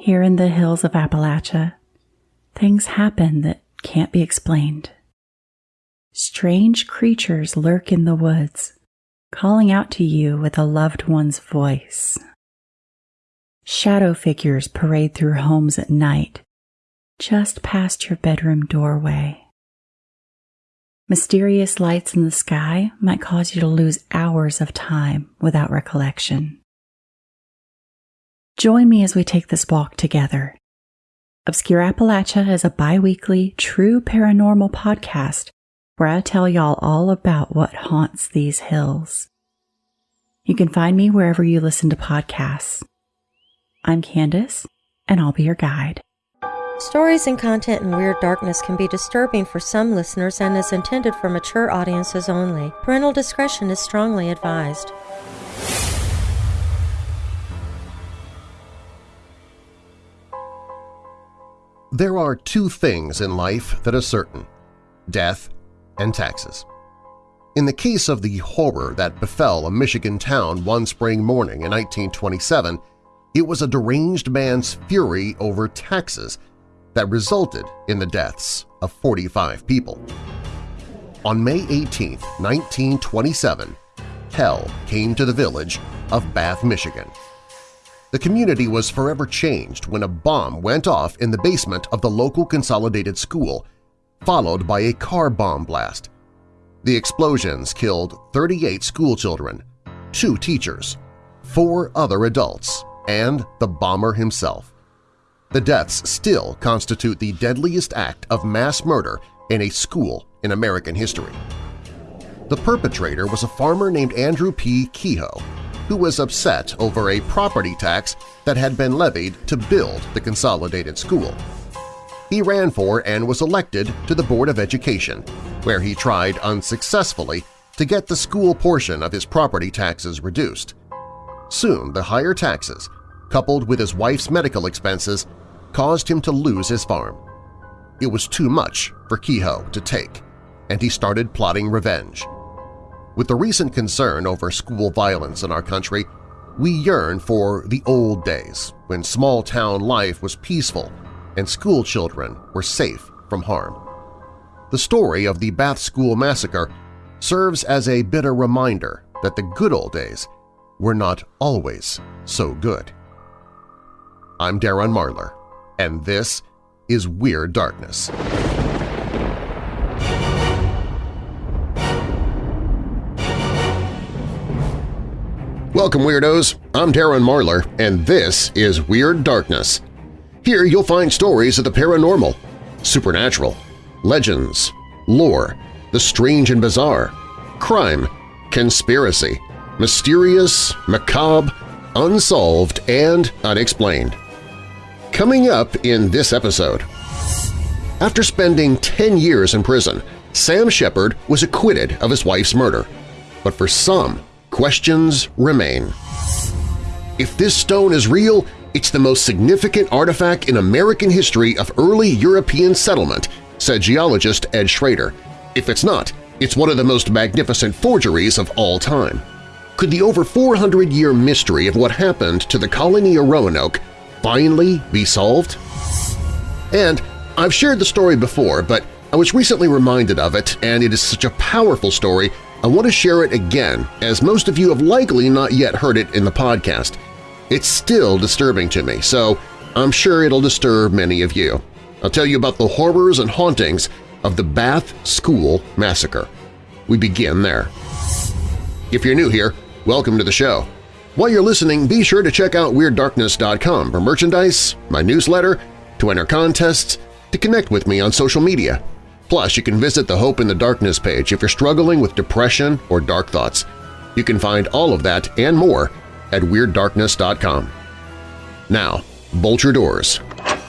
Here in the hills of Appalachia, things happen that can't be explained. Strange creatures lurk in the woods, calling out to you with a loved one's voice. Shadow figures parade through homes at night, just past your bedroom doorway. Mysterious lights in the sky might cause you to lose hours of time without recollection. Join me as we take this walk together. Obscure Appalachia is a bi weekly, true paranormal podcast where I tell y'all all about what haunts these hills. You can find me wherever you listen to podcasts. I'm Candace, and I'll be your guide. Stories and content in Weird Darkness can be disturbing for some listeners and is intended for mature audiences only. Parental discretion is strongly advised. There are two things in life that are certain death and taxes. In the case of the horror that befell a Michigan town one spring morning in 1927, it was a deranged man's fury over taxes that resulted in the deaths of 45 people. On May 18, 1927, hell came to the village of Bath, Michigan. The community was forever changed when a bomb went off in the basement of the local consolidated school, followed by a car bomb blast. The explosions killed 38 schoolchildren, two teachers, four other adults, and the bomber himself. The deaths still constitute the deadliest act of mass murder in a school in American history. The perpetrator was a farmer named Andrew P. Kehoe, who was upset over a property tax that had been levied to build the consolidated school. He ran for and was elected to the Board of Education, where he tried unsuccessfully to get the school portion of his property taxes reduced. Soon the higher taxes, coupled with his wife's medical expenses, caused him to lose his farm. It was too much for Kehoe to take, and he started plotting revenge. With the recent concern over school violence in our country, we yearn for the old days when small-town life was peaceful and school children were safe from harm. The story of the Bath School Massacre serves as a bitter reminder that the good old days were not always so good. I'm Darren Marlar, and this is Weird Darkness. Welcome, Weirdos! I'm Darren Marlar, and this is Weird Darkness. Here you'll find stories of the paranormal, supernatural, legends, lore, the strange and bizarre, crime, conspiracy, mysterious, macabre, unsolved, and unexplained. Coming up in this episode… After spending 10 years in prison, Sam Sheppard was acquitted of his wife's murder. But for some, questions remain. If this stone is real, it's the most significant artifact in American history of early European settlement, said geologist Ed Schrader. If it's not, it's one of the most magnificent forgeries of all time. Could the over 400-year mystery of what happened to the colony of Roanoke finally be solved? And I've shared the story before, but I was recently reminded of it, and it is such a powerful story I want to share it again, as most of you have likely not yet heard it in the podcast. It's still disturbing to me, so I'm sure it'll disturb many of you. I'll tell you about the horrors and hauntings of the Bath School Massacre. We begin there. If you're new here, welcome to the show. While you're listening, be sure to check out WeirdDarkness.com for merchandise, my newsletter, to enter contests, to connect with me on social media. Plus, you can visit the Hope in the Darkness page if you're struggling with depression or dark thoughts. You can find all of that and more at WeirdDarkness.com. Now, bolt your doors,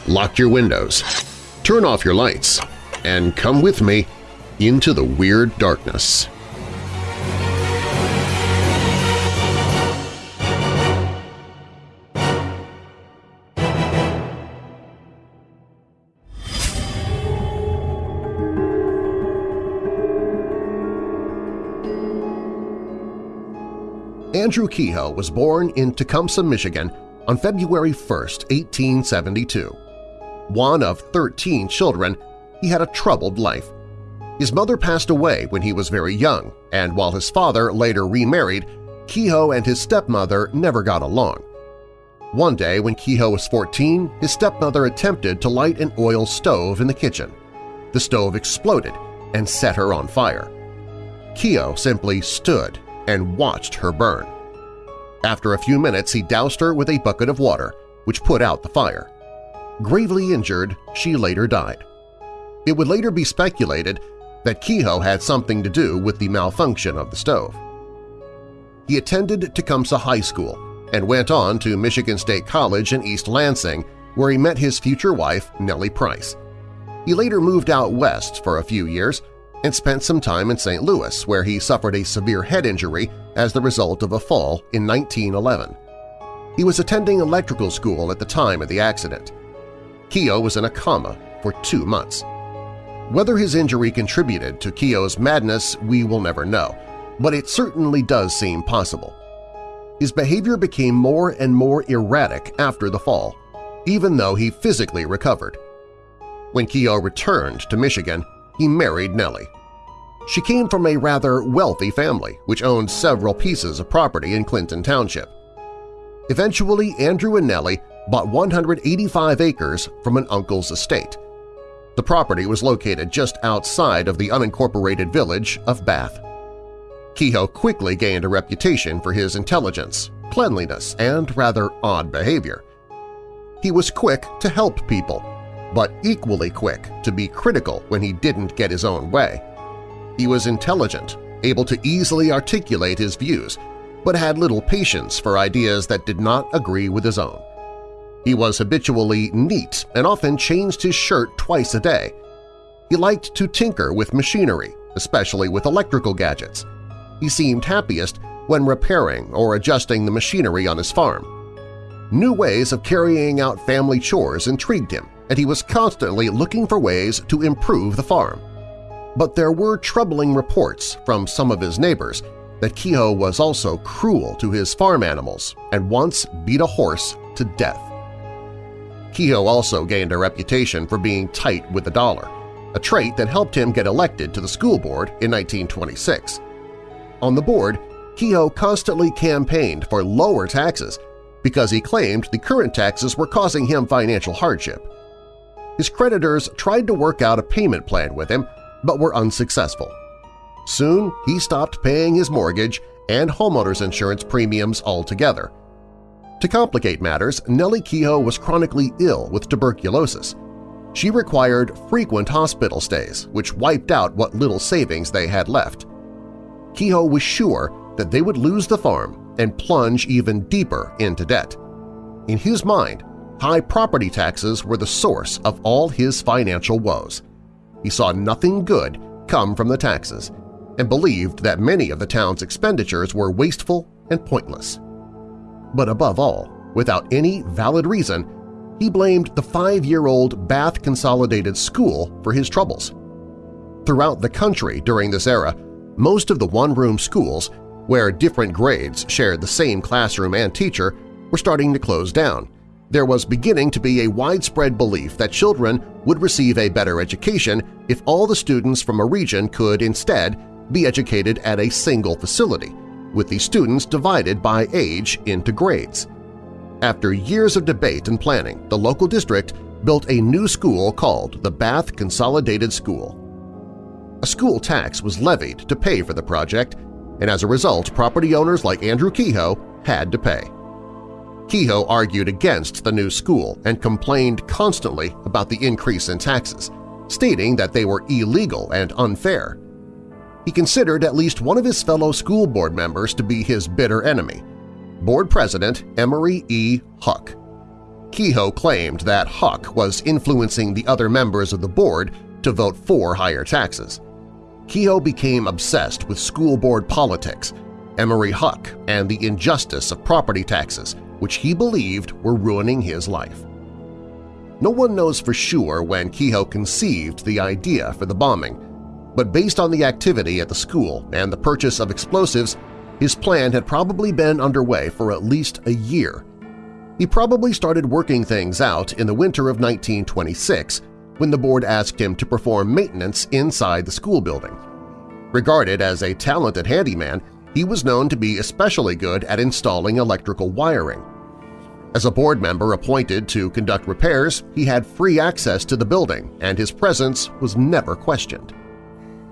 lock your windows, turn off your lights, and come with me into the Weird Darkness. Andrew Kehoe was born in Tecumseh, Michigan on February 1, 1872. One of 13 children, he had a troubled life. His mother passed away when he was very young, and while his father later remarried, Kehoe and his stepmother never got along. One day when Kehoe was 14, his stepmother attempted to light an oil stove in the kitchen. The stove exploded and set her on fire. Kehoe simply stood and watched her burn. After a few minutes, he doused her with a bucket of water, which put out the fire. Gravely injured, she later died. It would later be speculated that Kehoe had something to do with the malfunction of the stove. He attended Tecumseh High School and went on to Michigan State College in East Lansing, where he met his future wife, Nellie Price. He later moved out west for a few years and spent some time in St. Louis, where he suffered a severe head injury as the result of a fall in 1911. He was attending electrical school at the time of the accident. Kehoe was in a coma for two months. Whether his injury contributed to Kehoe's madness we will never know, but it certainly does seem possible. His behavior became more and more erratic after the fall, even though he physically recovered. When Kehoe returned to Michigan, he married Nellie. She came from a rather wealthy family which owned several pieces of property in Clinton Township. Eventually, Andrew and Nellie bought 185 acres from an uncle's estate. The property was located just outside of the unincorporated village of Bath. Kehoe quickly gained a reputation for his intelligence, cleanliness, and rather odd behavior. He was quick to help people, but equally quick to be critical when he didn't get his own way. He was intelligent, able to easily articulate his views, but had little patience for ideas that did not agree with his own. He was habitually neat and often changed his shirt twice a day. He liked to tinker with machinery, especially with electrical gadgets. He seemed happiest when repairing or adjusting the machinery on his farm. New ways of carrying out family chores intrigued him, and he was constantly looking for ways to improve the farm. But there were troubling reports from some of his neighbors that Kehoe was also cruel to his farm animals and once beat a horse to death. Kehoe also gained a reputation for being tight with the dollar, a trait that helped him get elected to the school board in 1926. On the board, Kehoe constantly campaigned for lower taxes because he claimed the current taxes were causing him financial hardship. His creditors tried to work out a payment plan with him but were unsuccessful. Soon he stopped paying his mortgage and homeowner's insurance premiums altogether. To complicate matters, Nellie Kehoe was chronically ill with tuberculosis. She required frequent hospital stays, which wiped out what little savings they had left. Kehoe was sure that they would lose the farm and plunge even deeper into debt. In his mind, high property taxes were the source of all his financial woes. He saw nothing good come from the taxes and believed that many of the town's expenditures were wasteful and pointless. But above all, without any valid reason, he blamed the five-year-old Bath Consolidated School for his troubles. Throughout the country during this era, most of the one-room schools, where different grades shared the same classroom and teacher, were starting to close down. There was beginning to be a widespread belief that children would receive a better education if all the students from a region could instead be educated at a single facility, with the students divided by age into grades. After years of debate and planning, the local district built a new school called the Bath Consolidated School. A school tax was levied to pay for the project, and as a result property owners like Andrew Kehoe had to pay. Kehoe argued against the new school and complained constantly about the increase in taxes, stating that they were illegal and unfair. He considered at least one of his fellow school board members to be his bitter enemy, board president Emory E. Huck. Kehoe claimed that Huck was influencing the other members of the board to vote for higher taxes. Kehoe became obsessed with school board politics, Emory Huck, and the injustice of property taxes, which he believed were ruining his life. No one knows for sure when Kehoe conceived the idea for the bombing, but based on the activity at the school and the purchase of explosives, his plan had probably been underway for at least a year. He probably started working things out in the winter of 1926 when the board asked him to perform maintenance inside the school building. Regarded as a talented handyman, he was known to be especially good at installing electrical wiring. As a board member appointed to conduct repairs, he had free access to the building and his presence was never questioned.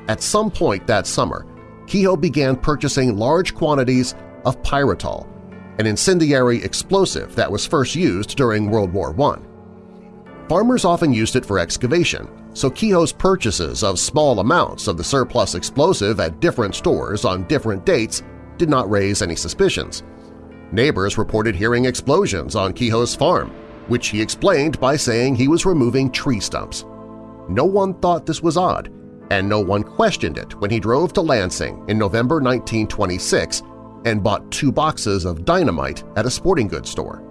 At some point that summer, Kehoe began purchasing large quantities of pyrotol, an incendiary explosive that was first used during World War I. Farmers often used it for excavation, so Kehoe's purchases of small amounts of the surplus explosive at different stores on different dates did not raise any suspicions. Neighbors reported hearing explosions on Kehoe's farm, which he explained by saying he was removing tree stumps. No one thought this was odd, and no one questioned it when he drove to Lansing in November 1926 and bought two boxes of dynamite at a sporting goods store.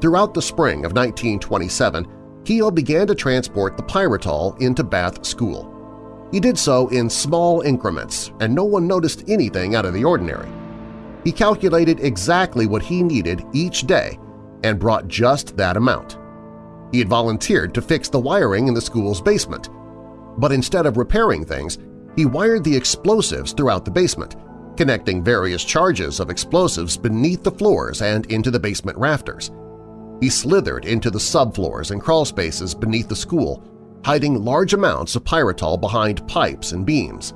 Throughout the spring of 1927, Kehoe began to transport the pyrotol into Bath School. He did so in small increments, and no one noticed anything out of the ordinary. He calculated exactly what he needed each day and brought just that amount. He had volunteered to fix the wiring in the school's basement, but instead of repairing things, he wired the explosives throughout the basement, connecting various charges of explosives beneath the floors and into the basement rafters. He slithered into the subfloors and crawlspaces beneath the school, hiding large amounts of pyrotol behind pipes and beams.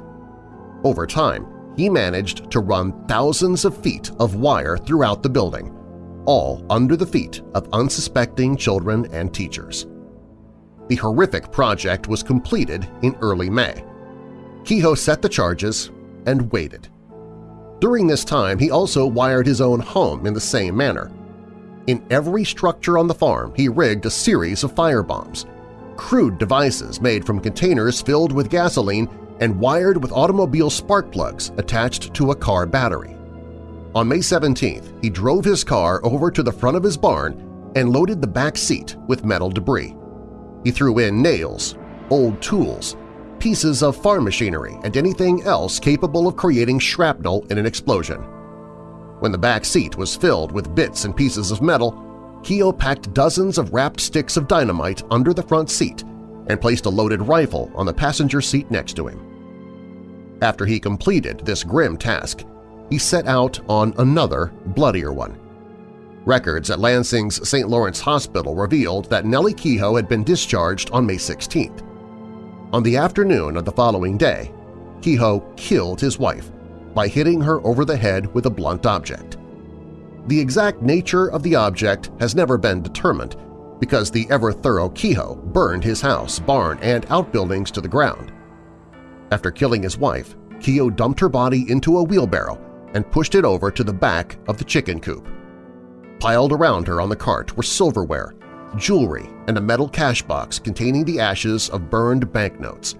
Over time, he managed to run thousands of feet of wire throughout the building, all under the feet of unsuspecting children and teachers. The horrific project was completed in early May. Kehoe set the charges and waited. During this time, he also wired his own home in the same manner. In every structure on the farm, he rigged a series of firebombs, crude devices made from containers filled with gasoline and wired with automobile spark plugs attached to a car battery. On May 17th, he drove his car over to the front of his barn and loaded the back seat with metal debris. He threw in nails, old tools, pieces of farm machinery, and anything else capable of creating shrapnel in an explosion. When the back seat was filled with bits and pieces of metal, Kehoe packed dozens of wrapped sticks of dynamite under the front seat and placed a loaded rifle on the passenger seat next to him. After he completed this grim task, he set out on another, bloodier one. Records at Lansing's St. Lawrence Hospital revealed that Nellie Kehoe had been discharged on May 16th. On the afternoon of the following day, Kehoe killed his wife by hitting her over the head with a blunt object. The exact nature of the object has never been determined because the ever-thorough Kehoe burned his house, barn, and outbuildings to the ground. After killing his wife, Kehoe dumped her body into a wheelbarrow and pushed it over to the back of the chicken coop. Piled around her on the cart were silverware, jewelry, and a metal cash box containing the ashes of burned banknotes.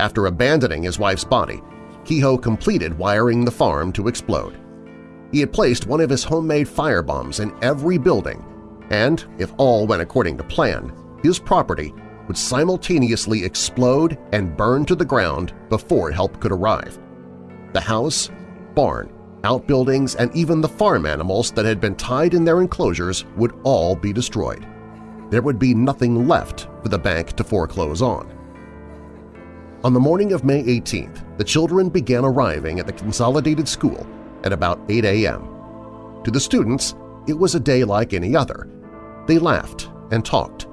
After abandoning his wife's body, Kehoe completed wiring the farm to explode. He had placed one of his homemade firebombs in every building, and, if all went according to plan, his property would simultaneously explode and burn to the ground before help could arrive. The house, barn, outbuildings, and even the farm animals that had been tied in their enclosures would all be destroyed. There would be nothing left for the bank to foreclose on. On the morning of May 18th, the children began arriving at the consolidated school at about 8 a.m. To the students, it was a day like any other. They laughed and talked,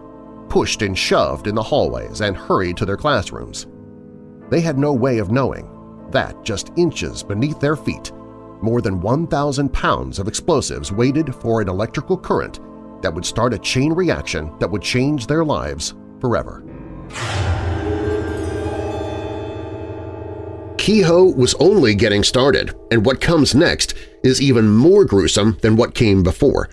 pushed and shoved in the hallways and hurried to their classrooms. They had no way of knowing that just inches beneath their feet, more than 1,000 pounds of explosives waited for an electrical current that would start a chain reaction that would change their lives forever. Kehoe was only getting started, and what comes next is even more gruesome than what came before.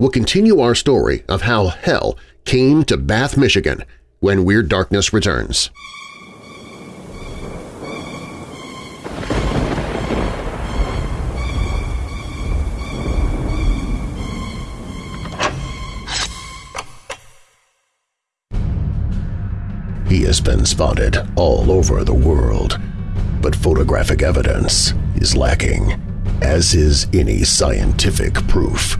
We'll continue our story of how hell came to Bath, Michigan when Weird Darkness returns. He has been spotted all over the world, but photographic evidence is lacking, as is any scientific proof.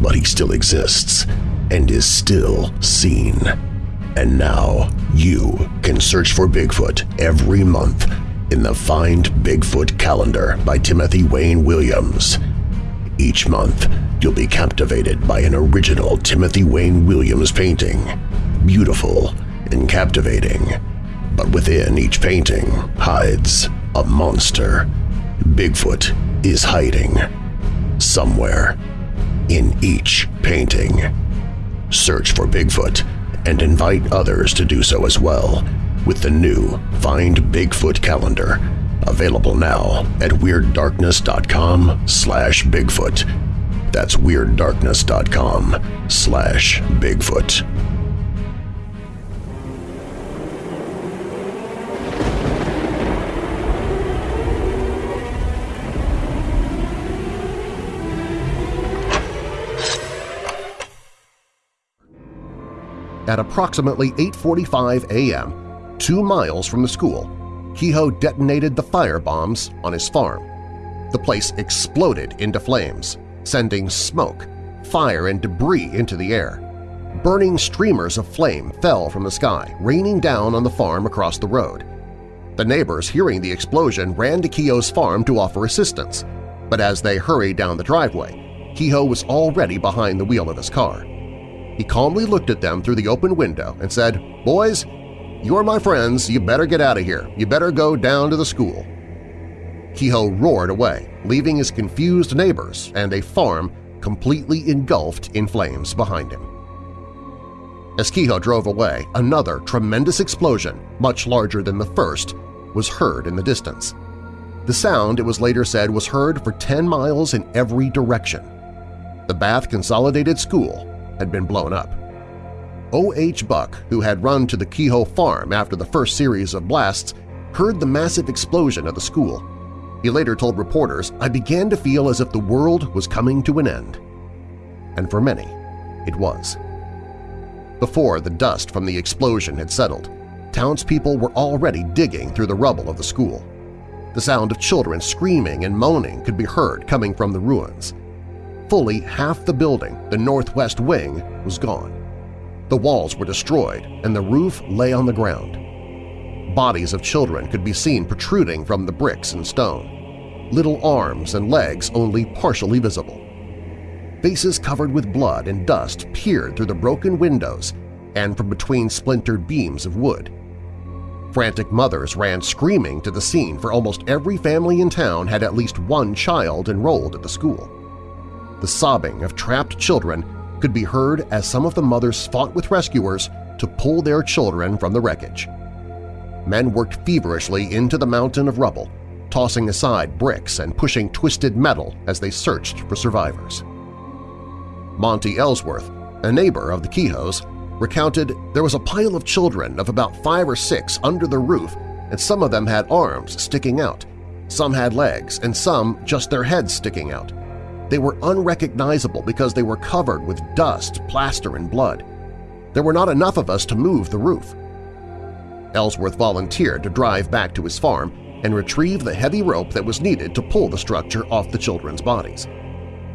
but he still exists and is still seen. And now you can search for Bigfoot every month in the Find Bigfoot calendar by Timothy Wayne Williams. Each month, you'll be captivated by an original Timothy Wayne Williams painting. Beautiful and captivating. But within each painting hides a monster. Bigfoot is hiding. Somewhere. In each painting. Search for Bigfoot and invite others to do so as well with the new Find Bigfoot calendar, available now at WeirdDarkness.com slash Bigfoot. That's WeirdDarkness.com slash Bigfoot. At approximately 8.45 a.m., two miles from the school, Kehoe detonated the fire bombs on his farm. The place exploded into flames, sending smoke, fire, and debris into the air. Burning streamers of flame fell from the sky, raining down on the farm across the road. The neighbors, hearing the explosion, ran to Kehoe's farm to offer assistance, but as they hurried down the driveway, Kehoe was already behind the wheel of his car. He calmly looked at them through the open window and said, "'Boys, you're my friends. You better get out of here. You better go down to the school.' Kehoe roared away, leaving his confused neighbors and a farm completely engulfed in flames behind him. As Kehoe drove away, another tremendous explosion, much larger than the first, was heard in the distance. The sound, it was later said, was heard for 10 miles in every direction. The Bath Consolidated School had been blown up. O.H. Buck, who had run to the Kehoe farm after the first series of blasts, heard the massive explosion of the school. He later told reporters, I began to feel as if the world was coming to an end. And for many, it was. Before the dust from the explosion had settled, townspeople were already digging through the rubble of the school. The sound of children screaming and moaning could be heard coming from the ruins. Fully half the building, the northwest wing, was gone. The walls were destroyed and the roof lay on the ground. Bodies of children could be seen protruding from the bricks and stone, little arms and legs only partially visible. Faces covered with blood and dust peered through the broken windows and from between splintered beams of wood. Frantic mothers ran screaming to the scene for almost every family in town had at least one child enrolled at the school. The sobbing of trapped children could be heard as some of the mothers fought with rescuers to pull their children from the wreckage. Men worked feverishly into the mountain of rubble, tossing aside bricks and pushing twisted metal as they searched for survivors. Monty Ellsworth, a neighbor of the Kehoes, recounted there was a pile of children of about five or six under the roof and some of them had arms sticking out, some had legs, and some just their heads sticking out. They were unrecognizable because they were covered with dust, plaster, and blood. There were not enough of us to move the roof. Ellsworth volunteered to drive back to his farm and retrieve the heavy rope that was needed to pull the structure off the children's bodies.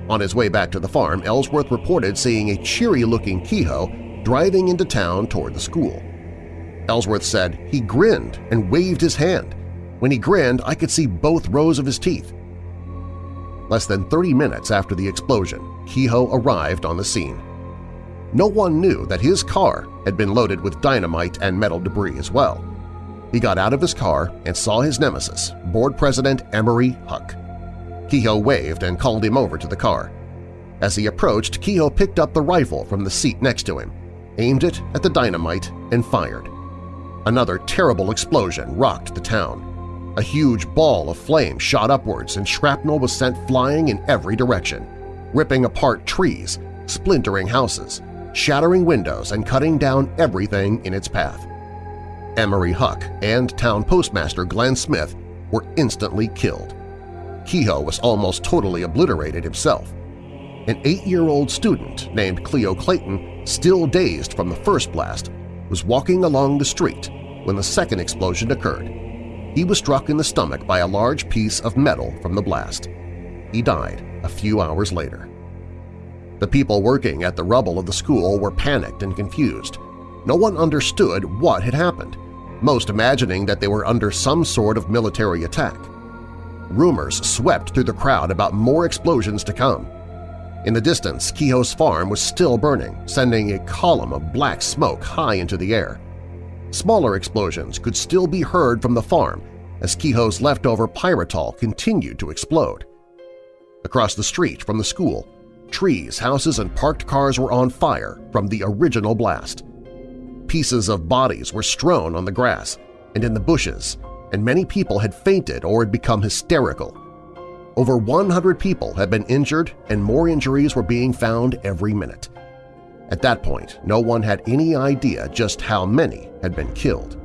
On his way back to the farm, Ellsworth reported seeing a cheery-looking Kehoe driving into town toward the school. Ellsworth said he grinned and waved his hand. When he grinned, I could see both rows of his teeth. Less than 30 minutes after the explosion, Kehoe arrived on the scene. No one knew that his car had been loaded with dynamite and metal debris as well. He got out of his car and saw his nemesis, Board President Emory Huck. Kehoe waved and called him over to the car. As he approached, Kehoe picked up the rifle from the seat next to him, aimed it at the dynamite, and fired. Another terrible explosion rocked the town. A huge ball of flame shot upwards and shrapnel was sent flying in every direction, ripping apart trees, splintering houses, shattering windows, and cutting down everything in its path. Emory Huck and town postmaster Glenn Smith were instantly killed. Kehoe was almost totally obliterated himself. An eight-year-old student named Cleo Clayton, still dazed from the first blast, was walking along the street when the second explosion occurred. He was struck in the stomach by a large piece of metal from the blast. He died a few hours later. The people working at the rubble of the school were panicked and confused. No one understood what had happened, most imagining that they were under some sort of military attack. Rumors swept through the crowd about more explosions to come. In the distance, Kehoe's farm was still burning, sending a column of black smoke high into the air. Smaller explosions could still be heard from the farm as Kehoe's leftover pyrotol continued to explode. Across the street from the school, trees, houses, and parked cars were on fire from the original blast. Pieces of bodies were strewn on the grass and in the bushes, and many people had fainted or had become hysterical. Over 100 people had been injured and more injuries were being found every minute. At that point, no one had any idea just how many had been killed.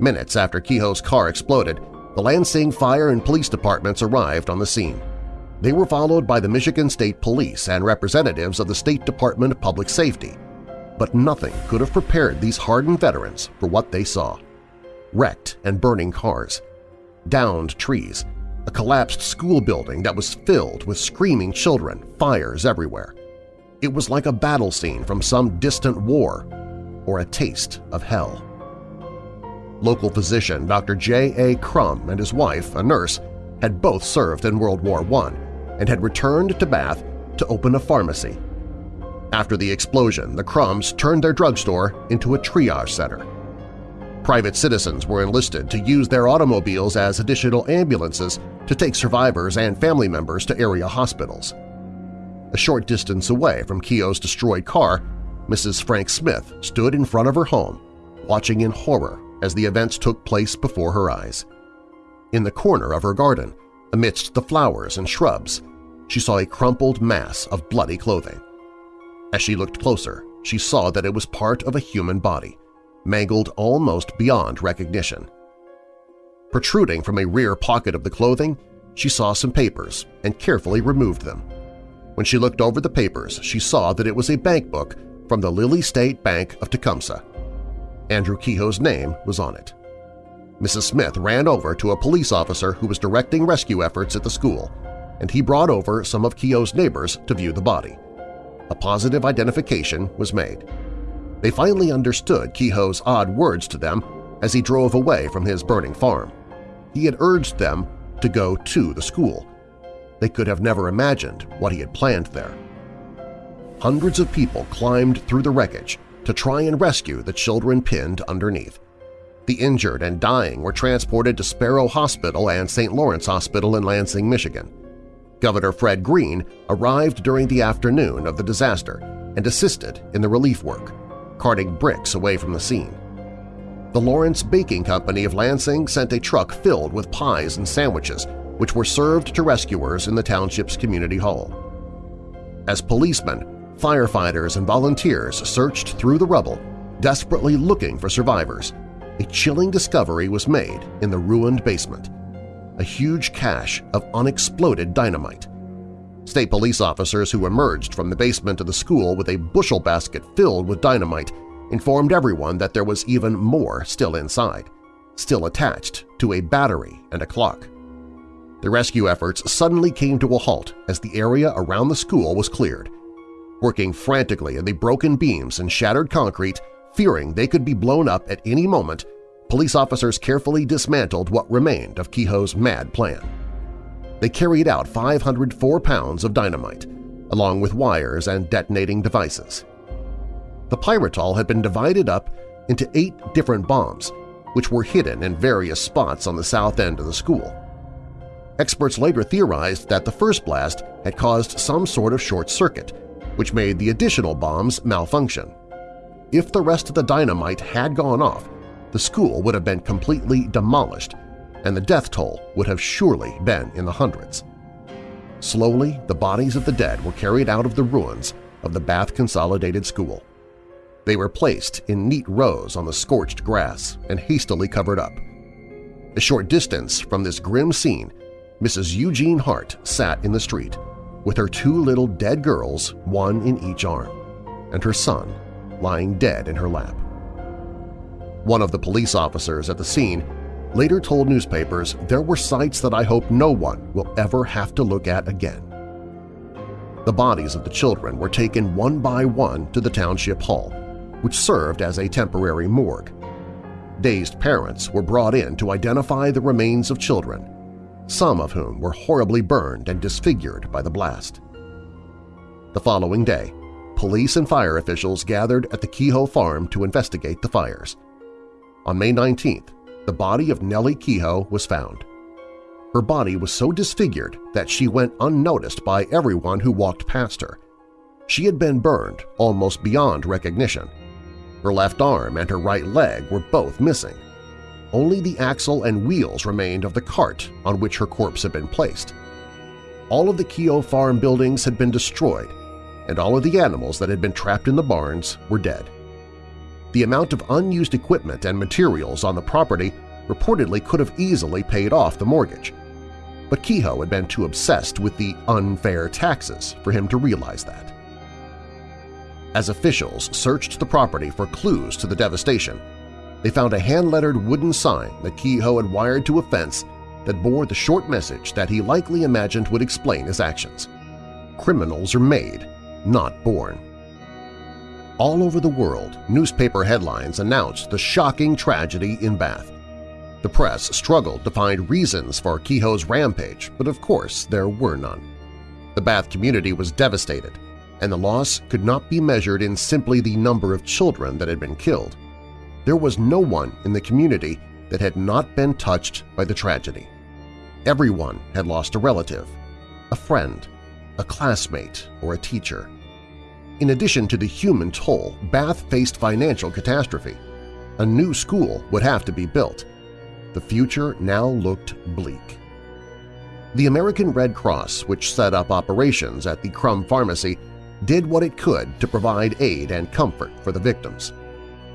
Minutes after Kehoe's car exploded, the Lansing Fire and Police Departments arrived on the scene. They were followed by the Michigan State Police and representatives of the State Department of Public Safety. But nothing could have prepared these hardened veterans for what they saw. Wrecked and burning cars, downed trees, a collapsed school building that was filled with screaming children, fires everywhere. It was like a battle scene from some distant war or a taste of hell. Local physician Dr. J. A. Crum and his wife, a nurse, had both served in World War I and had returned to Bath to open a pharmacy. After the explosion, the Crums turned their drugstore into a triage center. Private citizens were enlisted to use their automobiles as additional ambulances to take survivors and family members to area hospitals. A short distance away from Kehoe's destroyed car, Mrs. Frank Smith stood in front of her home, watching in horror as the events took place before her eyes. In the corner of her garden, amidst the flowers and shrubs, she saw a crumpled mass of bloody clothing. As she looked closer, she saw that it was part of a human body, mangled almost beyond recognition. Protruding from a rear pocket of the clothing, she saw some papers and carefully removed them. When she looked over the papers, she saw that it was a bank book from the Lilley State Bank of Tecumseh. Andrew Kehoe's name was on it. Mrs. Smith ran over to a police officer who was directing rescue efforts at the school, and he brought over some of Kehoe's neighbors to view the body. A positive identification was made. They finally understood Kehoe's odd words to them as he drove away from his burning farm. He had urged them to go to the school, they could have never imagined what he had planned there. Hundreds of people climbed through the wreckage to try and rescue the children pinned underneath. The injured and dying were transported to Sparrow Hospital and St. Lawrence Hospital in Lansing, Michigan. Governor Fred Green arrived during the afternoon of the disaster and assisted in the relief work, carting bricks away from the scene. The Lawrence Baking Company of Lansing sent a truck filled with pies and sandwiches which were served to rescuers in the township's community hall. As policemen, firefighters, and volunteers searched through the rubble, desperately looking for survivors, a chilling discovery was made in the ruined basement – a huge cache of unexploded dynamite. State police officers who emerged from the basement of the school with a bushel basket filled with dynamite informed everyone that there was even more still inside, still attached to a battery and a clock. The rescue efforts suddenly came to a halt as the area around the school was cleared. Working frantically in the broken beams and shattered concrete, fearing they could be blown up at any moment, police officers carefully dismantled what remained of Kehoe's mad plan. They carried out 504 pounds of dynamite, along with wires and detonating devices. The pyrotol had been divided up into eight different bombs, which were hidden in various spots on the south end of the school. Experts later theorized that the first blast had caused some sort of short circuit, which made the additional bombs malfunction. If the rest of the dynamite had gone off, the school would have been completely demolished, and the death toll would have surely been in the hundreds. Slowly, the bodies of the dead were carried out of the ruins of the Bath Consolidated School. They were placed in neat rows on the scorched grass and hastily covered up. A short distance from this grim scene Mrs. Eugene Hart sat in the street, with her two little dead girls, one in each arm, and her son lying dead in her lap. One of the police officers at the scene later told newspapers there were sights that I hope no one will ever have to look at again. The bodies of the children were taken one by one to the township hall, which served as a temporary morgue. Dazed parents were brought in to identify the remains of children, some of whom were horribly burned and disfigured by the blast. The following day, police and fire officials gathered at the Kehoe farm to investigate the fires. On May 19th, the body of Nellie Kehoe was found. Her body was so disfigured that she went unnoticed by everyone who walked past her. She had been burned almost beyond recognition. Her left arm and her right leg were both missing. Only the axle and wheels remained of the cart on which her corpse had been placed. All of the Kehoe farm buildings had been destroyed, and all of the animals that had been trapped in the barns were dead. The amount of unused equipment and materials on the property reportedly could have easily paid off the mortgage. But Kehoe had been too obsessed with the unfair taxes for him to realize that. As officials searched the property for clues to the devastation, they found a hand-lettered wooden sign that Kehoe had wired to a fence that bore the short message that he likely imagined would explain his actions. Criminals are made, not born. All over the world, newspaper headlines announced the shocking tragedy in Bath. The press struggled to find reasons for Kehoe's rampage, but of course there were none. The Bath community was devastated, and the loss could not be measured in simply the number of children that had been killed. There was no one in the community that had not been touched by the tragedy. Everyone had lost a relative, a friend, a classmate, or a teacher. In addition to the human toll, Bath faced financial catastrophe. A new school would have to be built. The future now looked bleak. The American Red Cross, which set up operations at the Crum Pharmacy, did what it could to provide aid and comfort for the victims.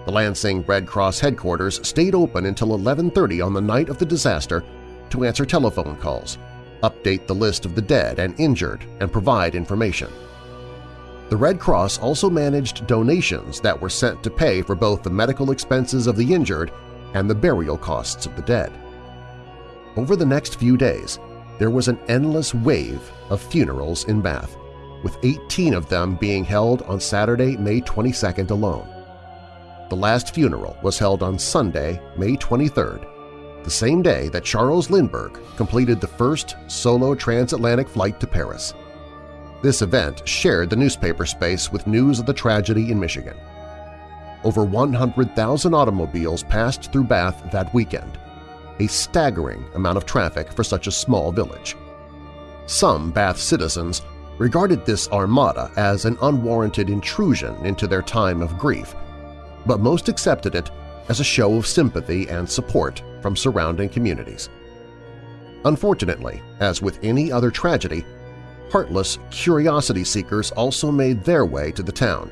The Lansing Red Cross headquarters stayed open until 1130 on the night of the disaster to answer telephone calls, update the list of the dead and injured, and provide information. The Red Cross also managed donations that were sent to pay for both the medical expenses of the injured and the burial costs of the dead. Over the next few days, there was an endless wave of funerals in Bath, with 18 of them being held on Saturday, May 22nd alone. The last funeral was held on Sunday, May 23rd, the same day that Charles Lindbergh completed the first solo transatlantic flight to Paris. This event shared the newspaper space with news of the tragedy in Michigan. Over 100,000 automobiles passed through Bath that weekend, a staggering amount of traffic for such a small village. Some Bath citizens regarded this armada as an unwarranted intrusion into their time of grief but most accepted it as a show of sympathy and support from surrounding communities. Unfortunately, as with any other tragedy, heartless curiosity seekers also made their way to the town,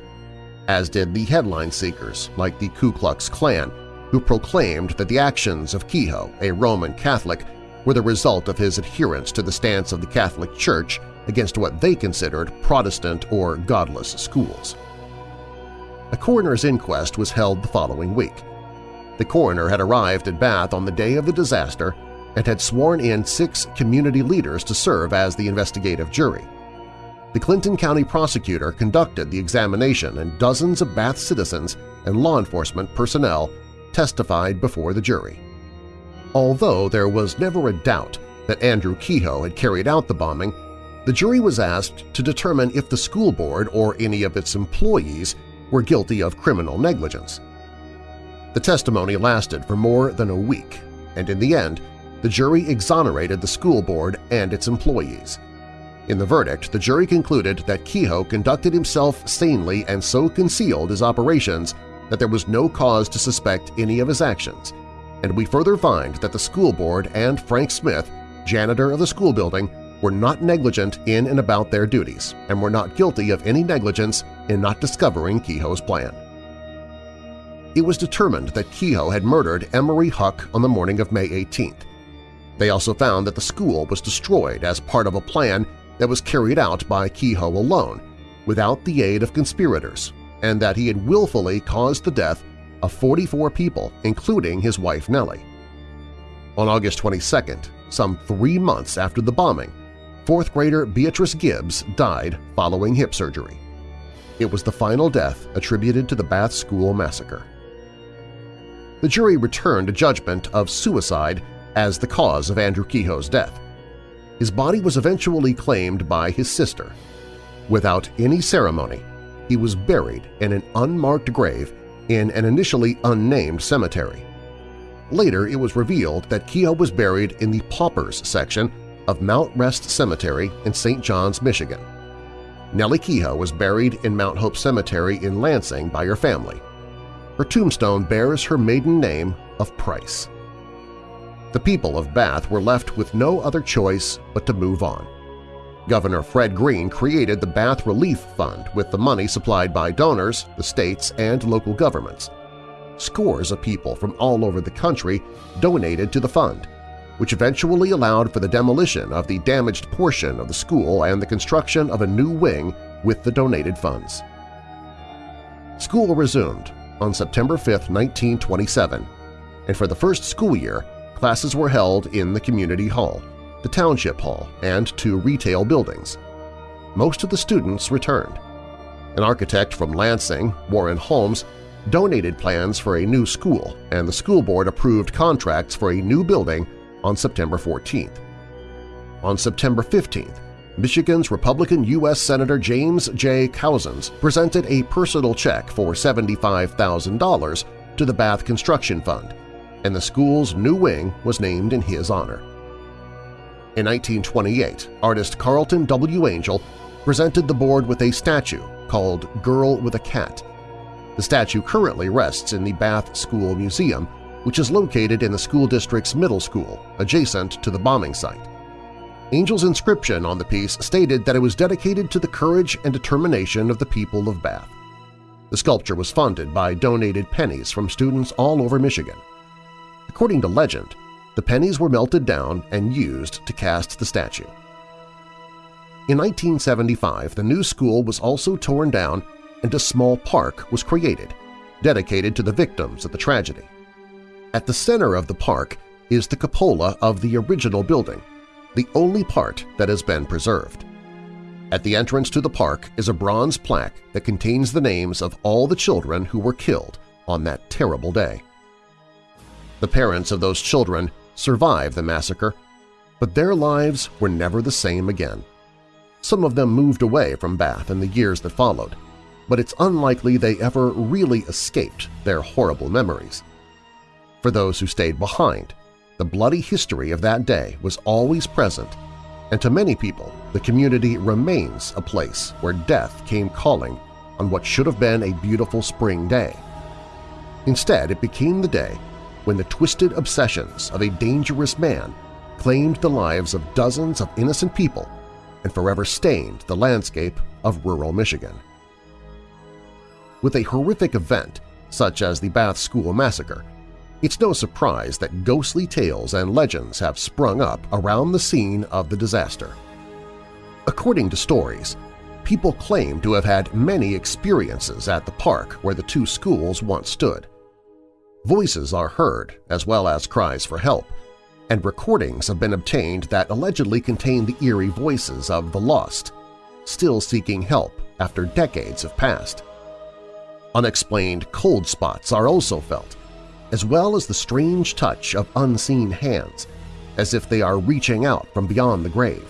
as did the headline seekers like the Ku Klux Klan, who proclaimed that the actions of Kehoe, a Roman Catholic, were the result of his adherence to the stance of the Catholic Church against what they considered Protestant or godless schools. A coroner's inquest was held the following week. The coroner had arrived at Bath on the day of the disaster and had sworn in six community leaders to serve as the investigative jury. The Clinton County prosecutor conducted the examination and dozens of Bath citizens and law enforcement personnel testified before the jury. Although there was never a doubt that Andrew Kehoe had carried out the bombing, the jury was asked to determine if the school board or any of its employees were guilty of criminal negligence. The testimony lasted for more than a week, and in the end, the jury exonerated the school board and its employees. In the verdict, the jury concluded that Kehoe conducted himself sanely and so concealed his operations that there was no cause to suspect any of his actions, and we further find that the school board and Frank Smith, janitor of the school building, were not negligent in and about their duties and were not guilty of any negligence in not discovering Kehoe's plan. It was determined that Kehoe had murdered Emory Huck on the morning of May 18th. They also found that the school was destroyed as part of a plan that was carried out by Kehoe alone, without the aid of conspirators, and that he had willfully caused the death of 44 people, including his wife Nellie. On August 22nd, some three months after the bombing, fourth grader Beatrice Gibbs died following hip surgery. It was the final death attributed to the Bath School massacre. The jury returned a judgment of suicide as the cause of Andrew Kehoe's death. His body was eventually claimed by his sister. Without any ceremony, he was buried in an unmarked grave in an initially unnamed cemetery. Later, it was revealed that Kehoe was buried in the Paupers section of Mount Rest Cemetery in St. John's, Michigan. Nellie Kehoe was buried in Mount Hope Cemetery in Lansing by her family. Her tombstone bears her maiden name of Price. The people of Bath were left with no other choice but to move on. Governor Fred Green created the Bath Relief Fund with the money supplied by donors, the states, and local governments. Scores of people from all over the country donated to the fund, which eventually allowed for the demolition of the damaged portion of the school and the construction of a new wing with the donated funds. School resumed on September 5, 1927, and for the first school year, classes were held in the Community Hall, the Township Hall, and two retail buildings. Most of the students returned. An architect from Lansing, Warren Holmes, donated plans for a new school, and the school board approved contracts for a new building on September 14th. On September 15th, Michigan's Republican U.S. Senator James J. Couzens presented a personal check for $75,000 to the Bath Construction Fund, and the school's new wing was named in his honor. In 1928, artist Carleton W. Angell presented the board with a statue called Girl with a Cat. The statue currently rests in the Bath School Museum, which is located in the school district's middle school, adjacent to the bombing site. Angell's inscription on the piece stated that it was dedicated to the courage and determination of the people of Bath. The sculpture was funded by donated pennies from students all over Michigan. According to legend, the pennies were melted down and used to cast the statue. In 1975, the new school was also torn down and a small park was created, dedicated to the victims of the tragedy. At the center of the park is the cupola of the original building, the only part that has been preserved. At the entrance to the park is a bronze plaque that contains the names of all the children who were killed on that terrible day. The parents of those children survived the massacre, but their lives were never the same again. Some of them moved away from Bath in the years that followed, but it's unlikely they ever really escaped their horrible memories. For those who stayed behind, the bloody history of that day was always present, and to many people the community remains a place where death came calling on what should have been a beautiful spring day. Instead, it became the day when the twisted obsessions of a dangerous man claimed the lives of dozens of innocent people and forever stained the landscape of rural Michigan. With a horrific event such as the Bath School Massacre, it's no surprise that ghostly tales and legends have sprung up around the scene of the disaster. According to stories, people claim to have had many experiences at the park where the two schools once stood. Voices are heard, as well as cries for help, and recordings have been obtained that allegedly contain the eerie voices of the lost, still seeking help after decades have passed. Unexplained cold spots are also felt, as well as the strange touch of unseen hands, as if they are reaching out from beyond the grave.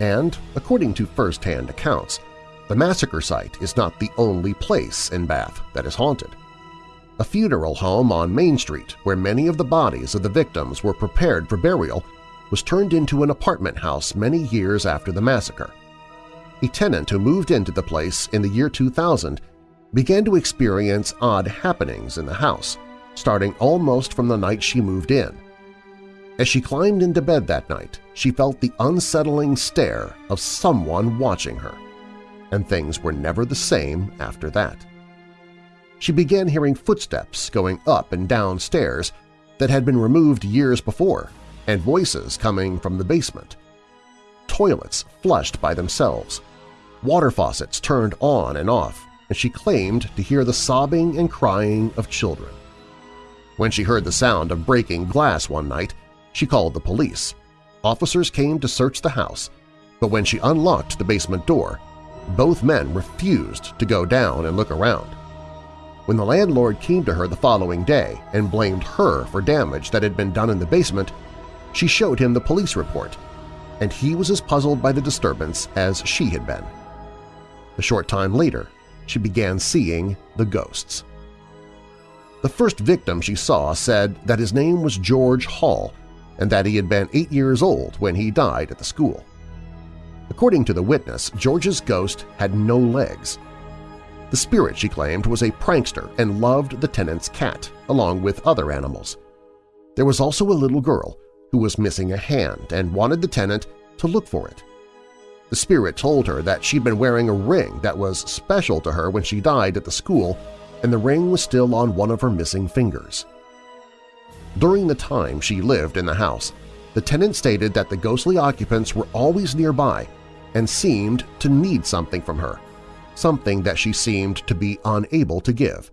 And, according to first-hand accounts, the massacre site is not the only place in Bath that is haunted. A funeral home on Main Street where many of the bodies of the victims were prepared for burial was turned into an apartment house many years after the massacre. A tenant who moved into the place in the year 2000 began to experience odd happenings in the house, starting almost from the night she moved in. As she climbed into bed that night, she felt the unsettling stare of someone watching her, and things were never the same after that. She began hearing footsteps going up and down stairs that had been removed years before, and voices coming from the basement. Toilets flushed by themselves, water faucets turned on and off, and she claimed to hear the sobbing and crying of children. When she heard the sound of breaking glass one night, she called the police. officers came to search the house, but when she unlocked the basement door, both men refused to go down and look around. When the landlord came to her the following day and blamed her for damage that had been done in the basement, she showed him the police report, and he was as puzzled by the disturbance as she had been. A short time later, she began seeing the ghosts. The first victim she saw said that his name was George Hall and that he had been eight years old when he died at the school. According to the witness, George's ghost had no legs. The spirit, she claimed, was a prankster and loved the tenant's cat, along with other animals. There was also a little girl who was missing a hand and wanted the tenant to look for it. The spirit told her that she'd been wearing a ring that was special to her when she died at the school and the ring was still on one of her missing fingers. During the time she lived in the house, the tenant stated that the ghostly occupants were always nearby and seemed to need something from her, something that she seemed to be unable to give.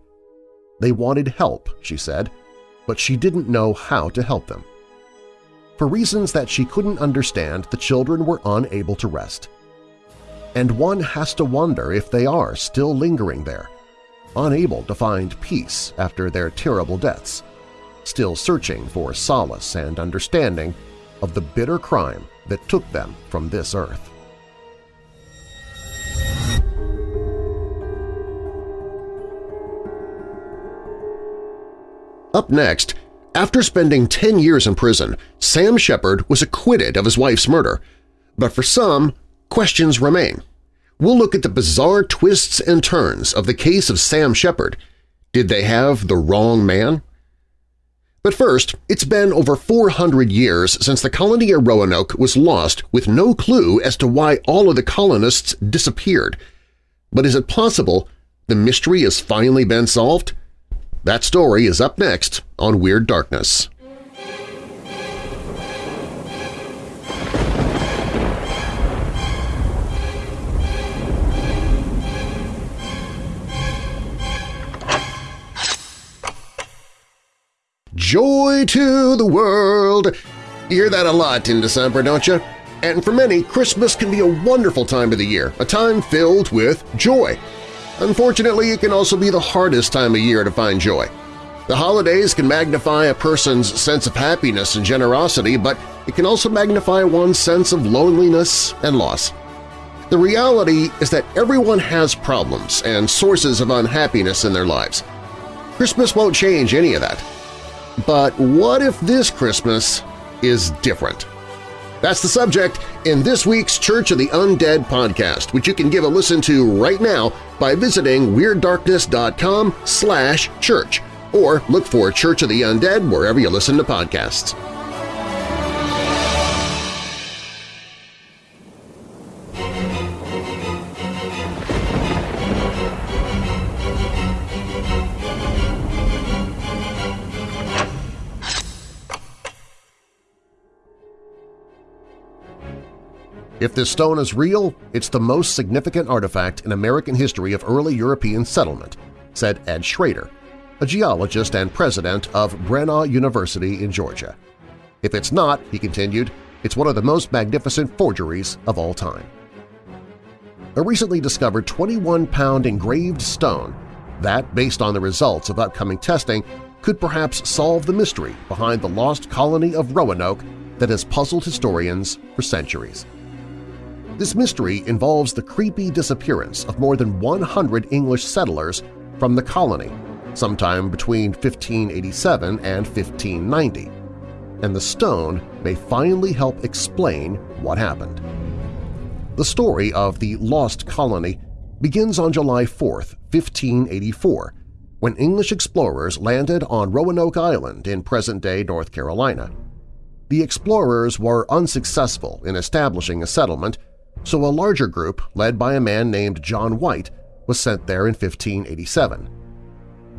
They wanted help, she said, but she didn't know how to help them. For reasons that she couldn't understand, the children were unable to rest. And one has to wonder if they are still lingering there, unable to find peace after their terrible deaths, still searching for solace and understanding of the bitter crime that took them from this earth. Up next, after spending 10 years in prison, Sam Sheppard was acquitted of his wife's murder. But for some, questions remain. We'll look at the bizarre twists and turns of the case of Sam Sheppard. Did they have the wrong man? But first, it's been over 400 years since the colony of Roanoke was lost with no clue as to why all of the colonists disappeared. But is it possible the mystery has finally been solved? That story is up next on Weird Darkness. Joy to the world! You hear that a lot in December, don't you? And for many, Christmas can be a wonderful time of the year, a time filled with joy. Unfortunately, it can also be the hardest time of year to find joy. The holidays can magnify a person's sense of happiness and generosity, but it can also magnify one's sense of loneliness and loss. The reality is that everyone has problems and sources of unhappiness in their lives. Christmas won't change any of that. But what if this Christmas is different? That's the subject in this week's Church of the Undead podcast, which you can give a listen to right now by visiting WeirdDarkness.com slash church or look for Church of the Undead wherever you listen to podcasts. If this stone is real, it's the most significant artifact in American history of early European settlement, said Ed Schrader, a geologist and president of Brenau University in Georgia. If it's not, he continued, it's one of the most magnificent forgeries of all time. A recently discovered 21-pound engraved stone that, based on the results of upcoming testing, could perhaps solve the mystery behind the lost colony of Roanoke that has puzzled historians for centuries. This mystery involves the creepy disappearance of more than 100 English settlers from the colony sometime between 1587 and 1590, and the stone may finally help explain what happened. The story of the Lost Colony begins on July 4, 1584, when English explorers landed on Roanoke Island in present-day North Carolina. The explorers were unsuccessful in establishing a settlement so a larger group, led by a man named John White, was sent there in 1587.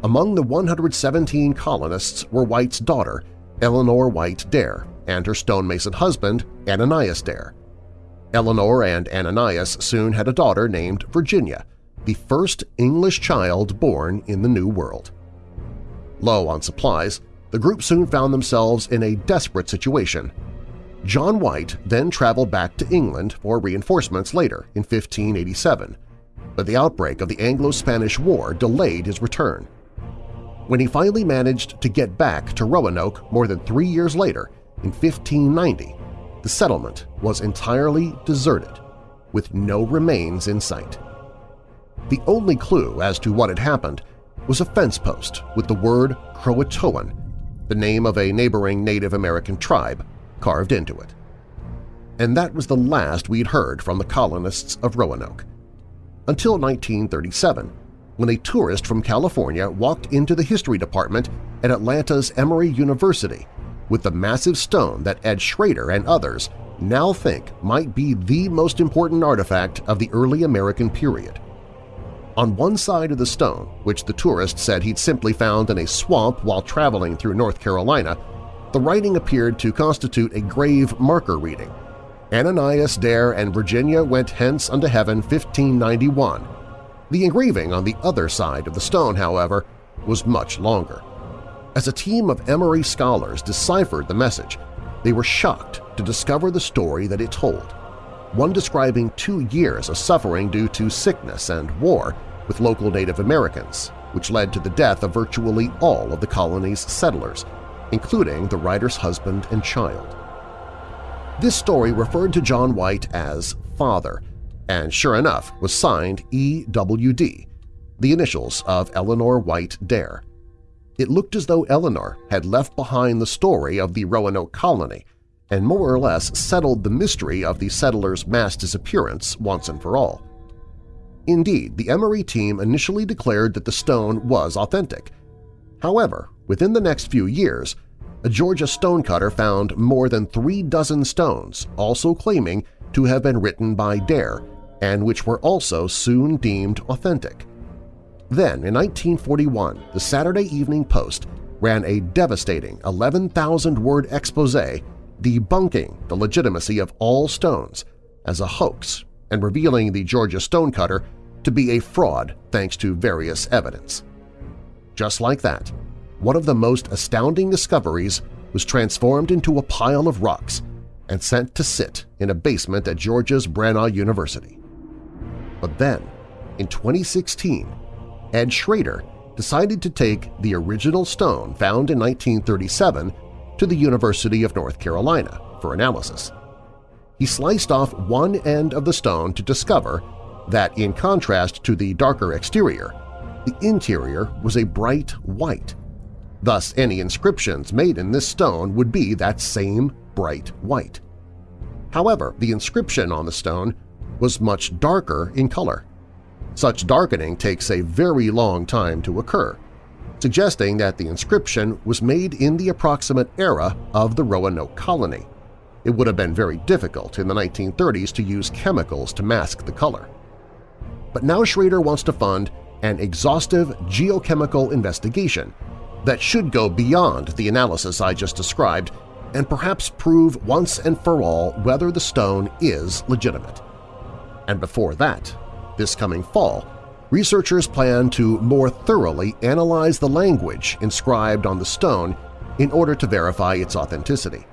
Among the 117 colonists were White's daughter, Eleanor White Dare, and her stonemason husband, Ananias Dare. Eleanor and Ananias soon had a daughter named Virginia, the first English child born in the New World. Low on supplies, the group soon found themselves in a desperate situation. John White then traveled back to England for reinforcements later in 1587, but the outbreak of the Anglo-Spanish War delayed his return. When he finally managed to get back to Roanoke more than three years later, in 1590, the settlement was entirely deserted, with no remains in sight. The only clue as to what had happened was a fence post with the word Croatoan, the name of a neighboring Native American tribe, carved into it. And that was the last we'd heard from the colonists of Roanoke. Until 1937, when a tourist from California walked into the history department at Atlanta's Emory University with the massive stone that Ed Schrader and others now think might be the most important artifact of the early American period. On one side of the stone, which the tourist said he'd simply found in a swamp while traveling through North Carolina, the writing appeared to constitute a grave marker reading. Ananias Dare and Virginia went hence unto heaven 1591. The engraving on the other side of the stone, however, was much longer. As a team of Emory scholars deciphered the message, they were shocked to discover the story that it told, one describing two years of suffering due to sickness and war with local Native Americans, which led to the death of virtually all of the colony's settlers, including the writer's husband and child. This story referred to John White as Father, and sure enough was signed EWD, the initials of Eleanor White Dare. It looked as though Eleanor had left behind the story of the Roanoke colony and more or less settled the mystery of the settlers' mass disappearance once and for all. Indeed, the Emory team initially declared that the stone was authentic. However, within the next few years, a Georgia stonecutter found more than three dozen stones also claiming to have been written by Dare and which were also soon deemed authentic. Then, in 1941, the Saturday Evening Post ran a devastating 11,000-word expose debunking the legitimacy of all stones as a hoax and revealing the Georgia stonecutter to be a fraud thanks to various evidence. Just like that, one of the most astounding discoveries was transformed into a pile of rocks and sent to sit in a basement at Georgia's Brenau University. But then, in 2016, Ed Schrader decided to take the original stone found in 1937 to the University of North Carolina for analysis. He sliced off one end of the stone to discover that, in contrast to the darker exterior, the interior was a bright white. Thus, any inscriptions made in this stone would be that same bright white. However, the inscription on the stone was much darker in color. Such darkening takes a very long time to occur, suggesting that the inscription was made in the approximate era of the Roanoke colony. It would have been very difficult in the 1930s to use chemicals to mask the color. But now Schrader wants to fund an exhaustive geochemical investigation that should go beyond the analysis I just described and perhaps prove once and for all whether the stone is legitimate. And before that, this coming fall, researchers plan to more thoroughly analyze the language inscribed on the stone in order to verify its authenticity.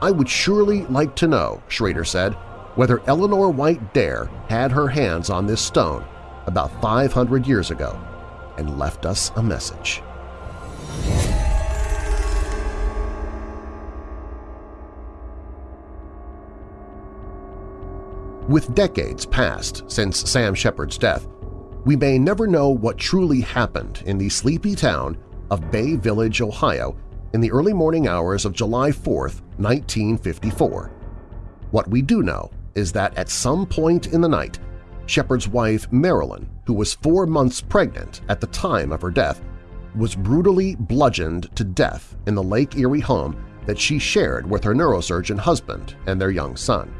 I would surely like to know, Schrader said, whether Eleanor White Dare had her hands on this stone about 500 years ago and left us a message. With decades passed since Sam Sheppard's death, we may never know what truly happened in the sleepy town of Bay Village, Ohio in the early morning hours of July 4, 1954. What we do know is that at some point in the night, Sheppard's wife Marilyn, who was four months pregnant at the time of her death, was brutally bludgeoned to death in the Lake Erie home that she shared with her neurosurgeon husband and their young son.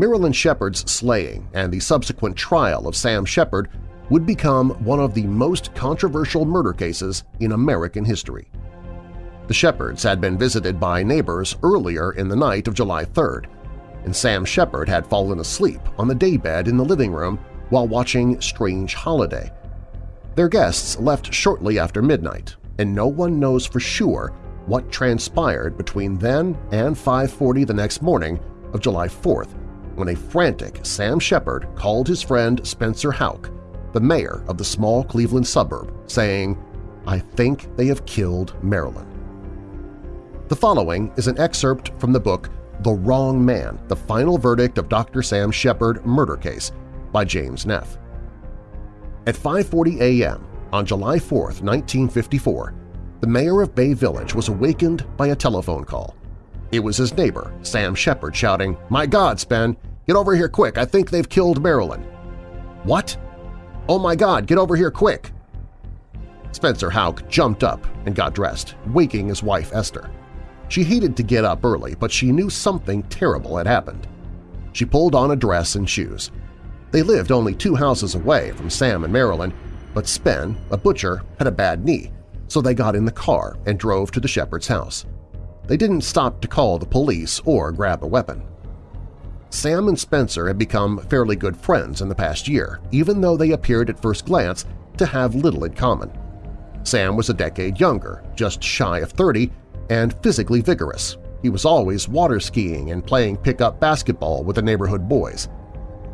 Marilyn Sheppard's slaying and the subsequent trial of Sam Sheppard would become one of the most controversial murder cases in American history. The Sheppards had been visited by neighbors earlier in the night of July 3rd, and Sam Sheppard had fallen asleep on the daybed in the living room while watching Strange Holiday. Their guests left shortly after midnight, and no one knows for sure what transpired between then and 5.40 the next morning of July 4th when a frantic Sam Sheppard called his friend Spencer Houck, the mayor of the small Cleveland suburb, saying, I think they have killed Marilyn. The following is an excerpt from the book The Wrong Man, The Final Verdict of Dr. Sam Sheppard Murder Case by James Neff. At 5.40 a.m. on July 4, 1954, the mayor of Bay Village was awakened by a telephone call. It was his neighbor, Sam Sheppard, shouting, My God, Spen! Get over here quick! I think they've killed Marilyn! What? Oh my God, get over here quick! Spencer Houck jumped up and got dressed, waking his wife Esther. She hated to get up early, but she knew something terrible had happened. She pulled on a dress and shoes. They lived only two houses away from Sam and Marilyn, but Spen, a butcher, had a bad knee, so they got in the car and drove to the Sheppard's house. They didn't stop to call the police or grab a weapon. Sam and Spencer had become fairly good friends in the past year, even though they appeared at first glance to have little in common. Sam was a decade younger, just shy of 30, and physically vigorous. He was always water skiing and playing pickup basketball with the neighborhood boys.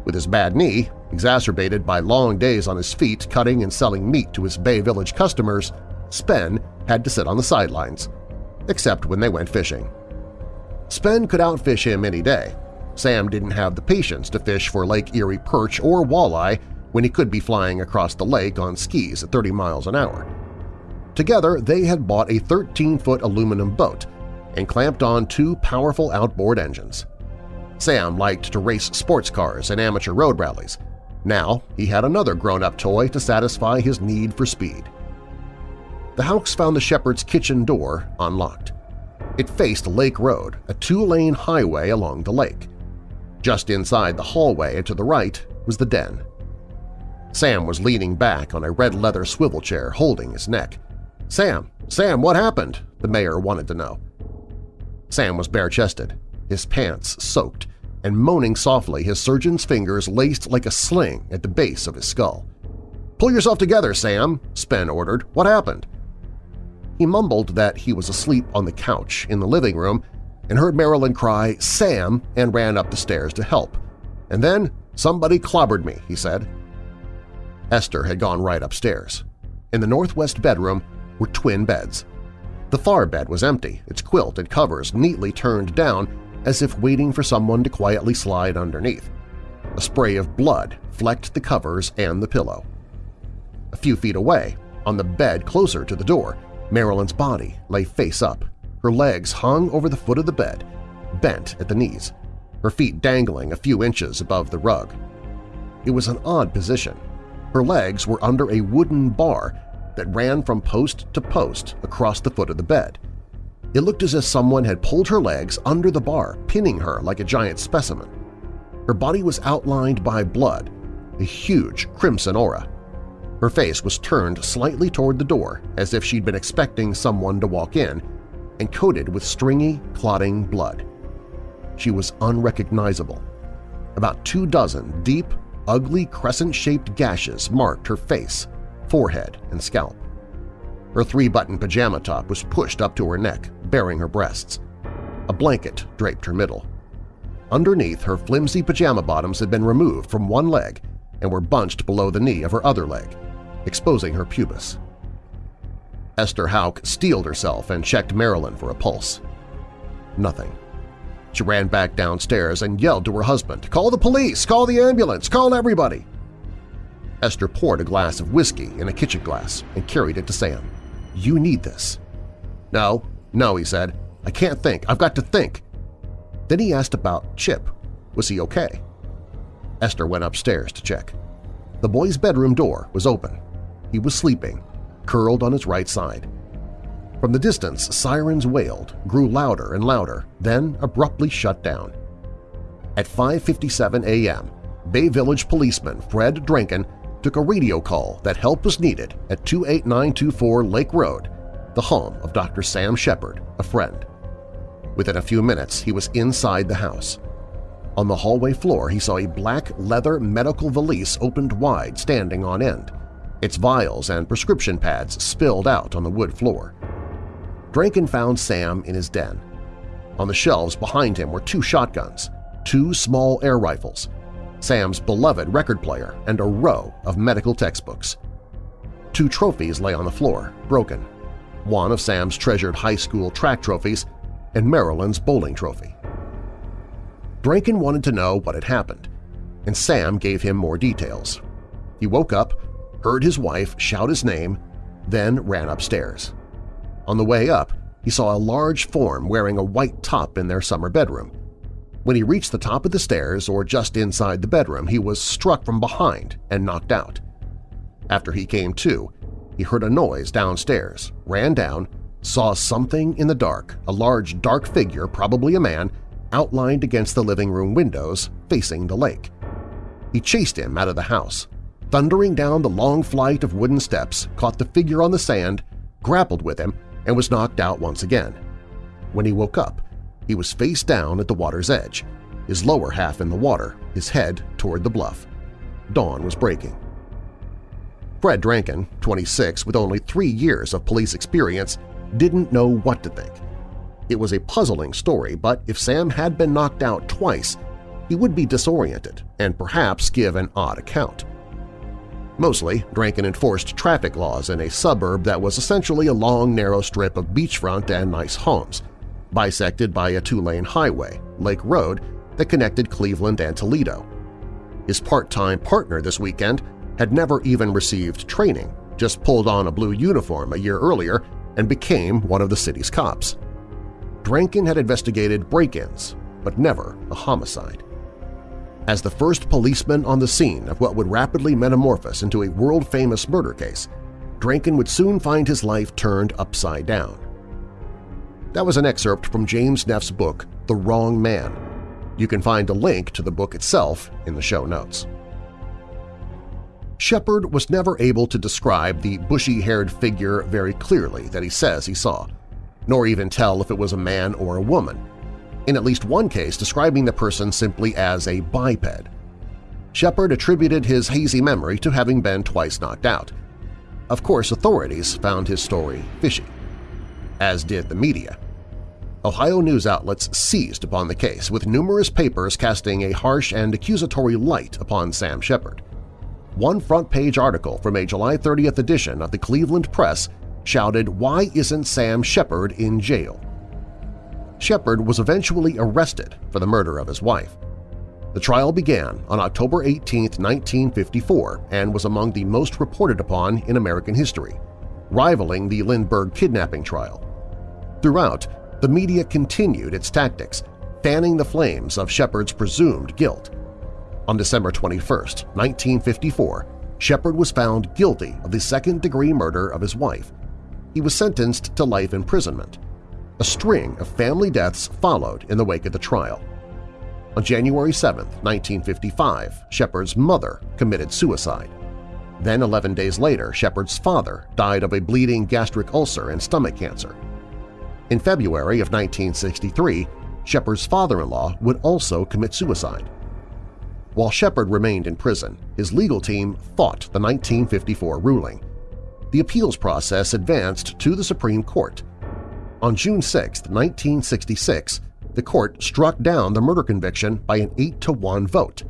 With his bad knee, exacerbated by long days on his feet cutting and selling meat to his Bay Village customers, Spen had to sit on the sidelines, except when they went fishing. Spen could outfish him any day. Sam didn't have the patience to fish for Lake Erie perch or walleye when he could be flying across the lake on skis at 30 miles an hour. Together, they had bought a 13-foot aluminum boat and clamped on two powerful outboard engines. Sam liked to race sports cars and amateur road rallies. Now he had another grown-up toy to satisfy his need for speed. The Houcks found the Sheppard's kitchen door unlocked. It faced Lake Road, a two-lane highway along the lake. Just inside the hallway to the right was the den. Sam was leaning back on a red leather swivel chair holding his neck. Sam, Sam, what happened? the mayor wanted to know. Sam was bare-chested, his pants soaked, and moaning softly his surgeon's fingers laced like a sling at the base of his skull. "'Pull yourself together, Sam,' Spen ordered. "'What happened?' He mumbled that he was asleep on the couch in the living room and heard Marilyn cry, Sam, and ran up the stairs to help. And then somebody clobbered me, he said. Esther had gone right upstairs. In the northwest bedroom were twin beds. The far bed was empty, its quilt and covers neatly turned down as if waiting for someone to quietly slide underneath. A spray of blood flecked the covers and the pillow. A few feet away, on the bed closer to the door, Marilyn's body lay face up. Her legs hung over the foot of the bed, bent at the knees, her feet dangling a few inches above the rug. It was an odd position. Her legs were under a wooden bar that ran from post to post across the foot of the bed. It looked as if someone had pulled her legs under the bar, pinning her like a giant specimen. Her body was outlined by blood, a huge crimson aura. Her face was turned slightly toward the door as if she'd been expecting someone to walk in, and coated with stringy, clotting blood. She was unrecognizable. About two dozen deep, ugly crescent-shaped gashes marked her face, forehead, and scalp. Her three-button pajama top was pushed up to her neck, baring her breasts. A blanket draped her middle. Underneath, her flimsy pajama bottoms had been removed from one leg and were bunched below the knee of her other leg exposing her pubis. Esther Houck steeled herself and checked Marilyn for a pulse. Nothing. She ran back downstairs and yelled to her husband, "'Call the police! Call the ambulance! Call everybody!' Esther poured a glass of whiskey in a kitchen glass and carried it to Sam. "'You need this.' "'No, no,' he said. "'I can't think. I've got to think.' Then he asked about Chip. Was he okay? Esther went upstairs to check. The boy's bedroom door was open. He was sleeping, curled on its right side. From the distance, sirens wailed, grew louder and louder, then abruptly shut down. At 5.57 a.m., Bay Village policeman Fred Drenkhan took a radio call that help was needed at 28924 Lake Road, the home of Dr. Sam Sheppard, a friend. Within a few minutes, he was inside the house. On the hallway floor, he saw a black leather medical valise opened wide, standing on end its vials and prescription pads spilled out on the wood floor. Drenkhan found Sam in his den. On the shelves behind him were two shotguns, two small air rifles, Sam's beloved record player, and a row of medical textbooks. Two trophies lay on the floor, broken, one of Sam's treasured high school track trophies and Marilyn's bowling trophy. Drenkhan wanted to know what had happened, and Sam gave him more details. He woke up, heard his wife shout his name, then ran upstairs. On the way up, he saw a large form wearing a white top in their summer bedroom. When he reached the top of the stairs or just inside the bedroom, he was struck from behind and knocked out. After he came to, he heard a noise downstairs, ran down, saw something in the dark, a large dark figure, probably a man, outlined against the living room windows facing the lake. He chased him out of the house, thundering down the long flight of wooden steps, caught the figure on the sand, grappled with him, and was knocked out once again. When he woke up, he was face down at the water's edge, his lower half in the water, his head toward the bluff. Dawn was breaking. Fred Drenkhan, 26, with only three years of police experience, didn't know what to think. It was a puzzling story, but if Sam had been knocked out twice, he would be disoriented and perhaps give an odd account. Mostly, Drenkhan enforced traffic laws in a suburb that was essentially a long, narrow strip of beachfront and nice homes – bisected by a two-lane highway, Lake Road, that connected Cleveland and Toledo. His part-time partner this weekend had never even received training, just pulled on a blue uniform a year earlier and became one of the city's cops. Drenkhan had investigated break-ins, but never a homicide. As the first policeman on the scene of what would rapidly metamorphose into a world-famous murder case, Drenkhan would soon find his life turned upside down. That was an excerpt from James Neff's book, The Wrong Man. You can find a link to the book itself in the show notes. Sheppard was never able to describe the bushy-haired figure very clearly that he says he saw, nor even tell if it was a man or a woman, in at least one case describing the person simply as a biped. Sheppard attributed his hazy memory to having been twice knocked out. Of course, authorities found his story fishy, as did the media. Ohio news outlets seized upon the case, with numerous papers casting a harsh and accusatory light upon Sam Sheppard. One front-page article from a July 30th edition of the Cleveland Press shouted, Why isn't Sam Sheppard in jail? Sheppard was eventually arrested for the murder of his wife. The trial began on October 18, 1954, and was among the most reported upon in American history, rivaling the Lindbergh kidnapping trial. Throughout, the media continued its tactics, fanning the flames of Sheppard's presumed guilt. On December 21, 1954, Sheppard was found guilty of the second-degree murder of his wife. He was sentenced to life imprisonment. A string of family deaths followed in the wake of the trial. On January 7, 1955, Sheppard's mother committed suicide. Then 11 days later, Sheppard's father died of a bleeding gastric ulcer and stomach cancer. In February of 1963, Sheppard's father-in-law would also commit suicide. While Sheppard remained in prison, his legal team fought the 1954 ruling. The appeals process advanced to the Supreme Court. On June 6, 1966, the court struck down the murder conviction by an 8-to-1 vote.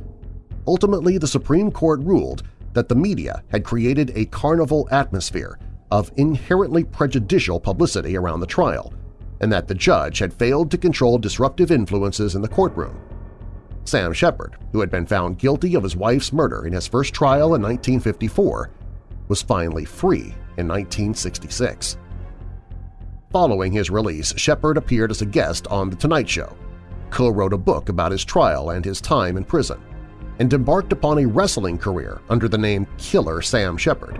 Ultimately, the Supreme Court ruled that the media had created a carnival atmosphere of inherently prejudicial publicity around the trial, and that the judge had failed to control disruptive influences in the courtroom. Sam Sheppard, who had been found guilty of his wife's murder in his first trial in 1954, was finally free in 1966. Following his release, Sheppard appeared as a guest on The Tonight Show, co-wrote a book about his trial and his time in prison, and embarked upon a wrestling career under the name Killer Sam Sheppard.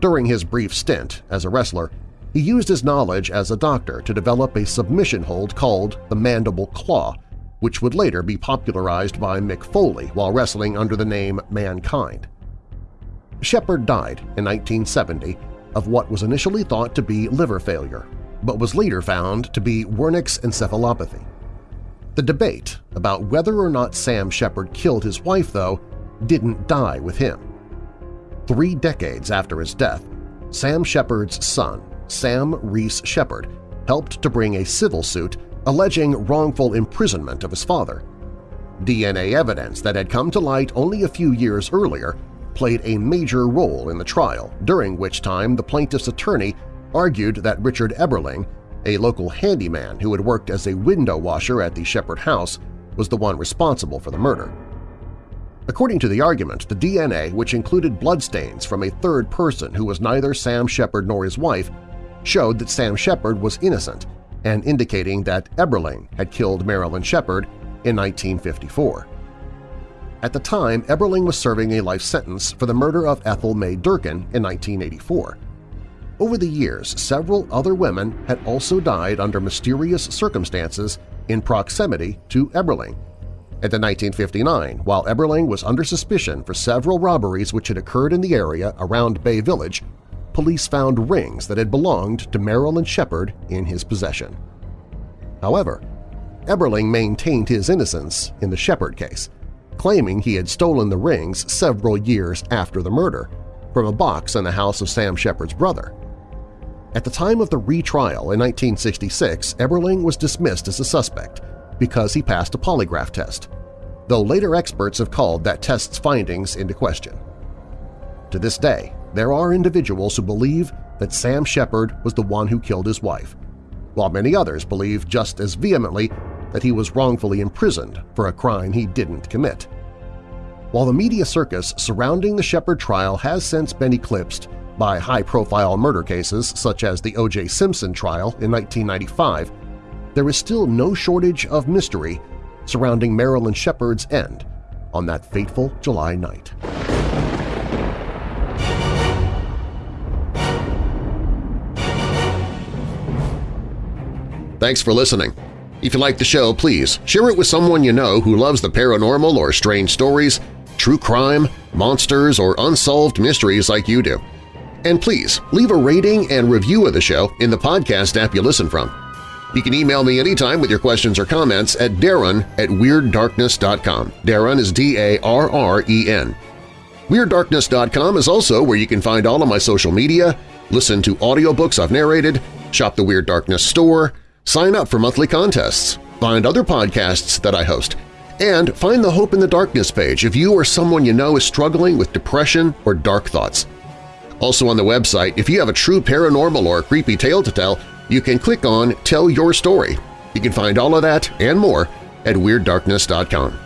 During his brief stint as a wrestler, he used his knowledge as a doctor to develop a submission hold called the Mandible Claw, which would later be popularized by Mick Foley while wrestling under the name Mankind. Sheppard died in 1970 of what was initially thought to be liver failure, but was later found to be Wernicke's encephalopathy. The debate about whether or not Sam Sheppard killed his wife, though, didn't die with him. Three decades after his death, Sam Sheppard's son, Sam Reese Sheppard, helped to bring a civil suit alleging wrongful imprisonment of his father. DNA evidence that had come to light only a few years earlier played a major role in the trial, during which time the plaintiff's attorney argued that Richard Eberling, a local handyman who had worked as a window washer at the Sheppard house, was the one responsible for the murder. According to the argument, the DNA, which included bloodstains from a third person who was neither Sam Sheppard nor his wife, showed that Sam Sheppard was innocent and indicating that Eberling had killed Marilyn Sheppard in 1954. At the time, Eberling was serving a life sentence for the murder of Ethel May Durkin in 1984. Over the years, several other women had also died under mysterious circumstances in proximity to Eberling. At the 1959, while Eberling was under suspicion for several robberies which had occurred in the area around Bay Village, police found rings that had belonged to Marilyn Sheppard in his possession. However, Eberling maintained his innocence in the Sheppard case, claiming he had stolen the rings several years after the murder from a box in the house of Sam Sheppard's brother. At the time of the retrial in 1966, Eberling was dismissed as a suspect because he passed a polygraph test, though later experts have called that test's findings into question. To this day, there are individuals who believe that Sam Sheppard was the one who killed his wife, while many others believe just as vehemently that he was wrongfully imprisoned for a crime he didn't commit. While the media circus surrounding the Sheppard trial has since been eclipsed by high-profile murder cases such as the O.J. Simpson trial in 1995, there is still no shortage of mystery surrounding Marilyn Sheppard's end on that fateful July night. Thanks for listening. If you like the show, please share it with someone you know who loves the paranormal or strange stories, true crime, monsters, or unsolved mysteries like you do. And please, leave a rating and review of the show in the podcast app you listen from. You can email me anytime with your questions or comments at darren at WeirdDarkness.com. Darren is D-A-R-R-E-N. WeirdDarkness.com is also where you can find all of my social media, listen to audiobooks I've narrated, shop the Weird Darkness store, sign up for monthly contests, find other podcasts that I host, and find the Hope in the Darkness page if you or someone you know is struggling with depression or dark thoughts. Also on the website, if you have a true paranormal or creepy tale to tell, you can click on Tell Your Story. You can find all of that and more at WeirdDarkness.com.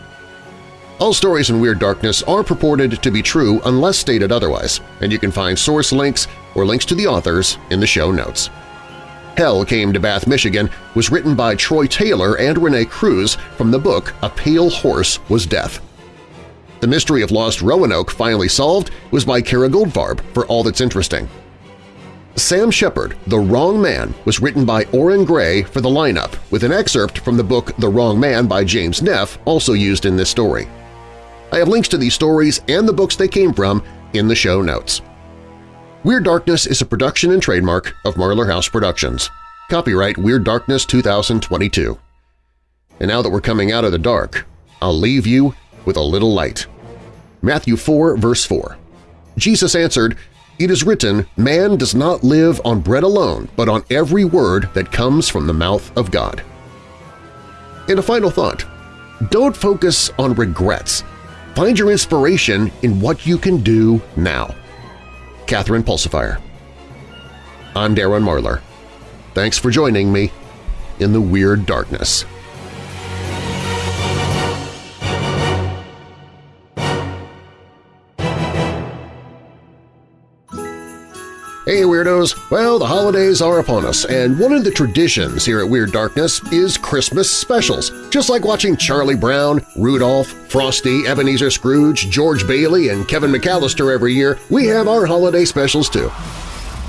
All stories in Weird Darkness are purported to be true unless stated otherwise, and you can find source links or links to the authors in the show notes. Hell Came to Bath, Michigan was written by Troy Taylor and Rene Kruse from the book A Pale Horse Was Death. The Mystery of Lost Roanoke Finally Solved was by Kara Goldfarb for All That's Interesting. Sam Sheppard, The Wrong Man was written by Orrin Grey for the lineup, with an excerpt from the book The Wrong Man by James Neff also used in this story. I have links to these stories and the books they came from in the show notes. Weird Darkness is a production and trademark of Marlar House Productions. Copyright Weird Darkness 2022. And now that we're coming out of the dark, I'll leave you with a little light. Matthew 4, verse 4. Jesus answered, It is written, Man does not live on bread alone, but on every word that comes from the mouth of God. And a final thought. Don't focus on regrets. Find your inspiration in what you can do now. Catherine Pulsifier. I'm Darren Marlar. Thanks for joining me in the Weird Darkness. Hey Weirdos! Well, the holidays are upon us, and one of the traditions here at Weird Darkness is Christmas specials. Just like watching Charlie Brown, Rudolph, Frosty, Ebenezer Scrooge, George Bailey, and Kevin McAllister every year, we have our holiday specials too.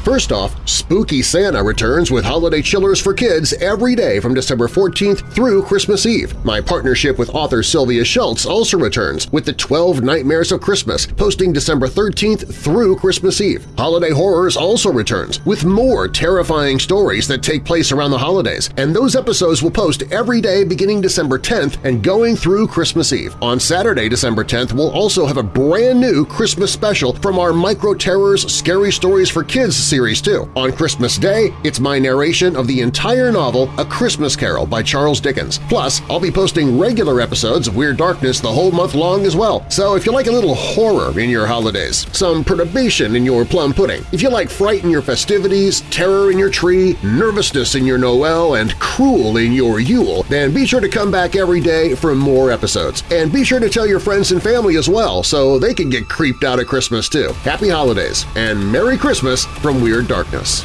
First off, Spooky Santa returns with holiday chillers for kids every day from December 14th through Christmas Eve. My partnership with author Sylvia Shults also returns with the 12 Nightmares of Christmas, posting December 13th through Christmas Eve. Holiday Horrors also returns with more terrifying stories that take place around the holidays, and those episodes will post every day beginning December 10th and going through Christmas Eve. On Saturday, December 10th, we'll also have a brand new Christmas special from our Micro Terrors Scary Stories for Kids series too. On Christmas Day, it's my narration of the entire novel A Christmas Carol by Charles Dickens. Plus, I'll be posting regular episodes of Weird Darkness the whole month long as well. So if you like a little horror in your holidays, some perturbation in your plum pudding, if you like fright in your festivities, terror in your tree, nervousness in your Noel, and cruel in your Yule, then be sure to come back every day for more episodes. And be sure to tell your friends and family as well so they can get creeped out at Christmas too. Happy Holidays and Merry Christmas from Weird Darkness.